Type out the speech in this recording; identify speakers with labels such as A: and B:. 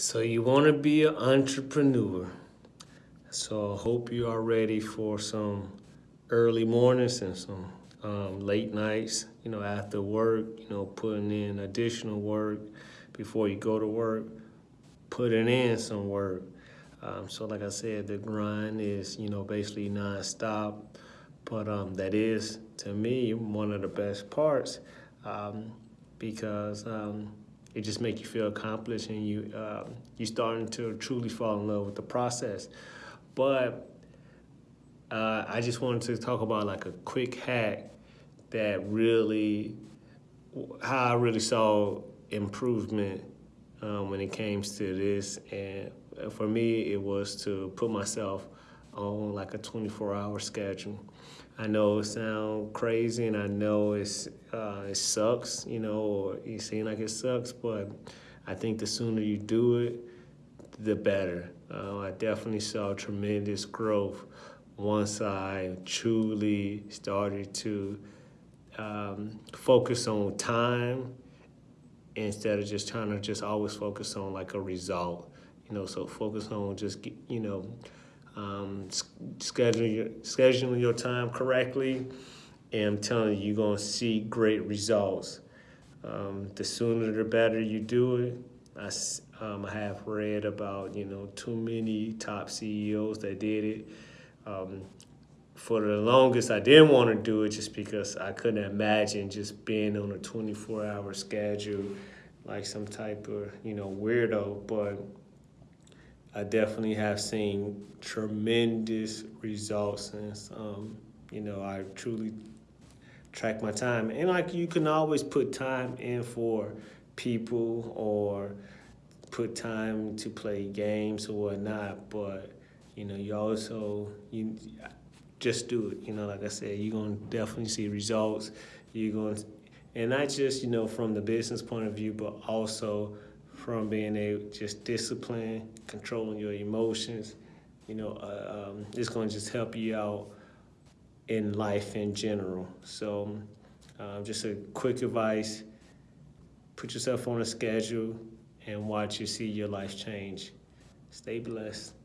A: So you want to be an entrepreneur. So I hope you are ready for some early mornings and some um, late nights, you know, after work, you know, putting in additional work before you go to work, putting in some work. Um, so like I said, the grind is, you know, basically nonstop. But um, that is, to me, one of the best parts um, because um, it just makes you feel accomplished and you uh, you starting to truly fall in love with the process. But uh, I just wanted to talk about like a quick hack that really how I really saw improvement um, when it came to this. And for me, it was to put myself on like a 24 hour schedule. I know it sounds crazy and I know it's uh, it sucks, you know, or it seems like it sucks, but I think the sooner you do it, the better. Uh, I definitely saw tremendous growth once I truly started to um, focus on time instead of just trying to just always focus on like a result, you know, so focus on just, you know, um, scheduling your, scheduling your time correctly, and I'm telling you, you're gonna see great results. Um, the sooner the better you do it. I, um, I have read about you know too many top CEOs that did it. Um, for the longest, I didn't want to do it just because I couldn't imagine just being on a 24-hour schedule like some type of you know weirdo. But I definitely have seen tremendous results since, um, you know, I truly track my time. And like you can always put time in for people or put time to play games or whatnot, but you know, you also you just do it. You know, like I said, you're gonna definitely see results. You're gonna and not just you know from the business point of view, but also from being a just discipline, controlling your emotions. You know, uh, um, it's going to just help you out in life in general. So, um, just a quick advice: put yourself on a schedule and watch you see your life change. Stay blessed.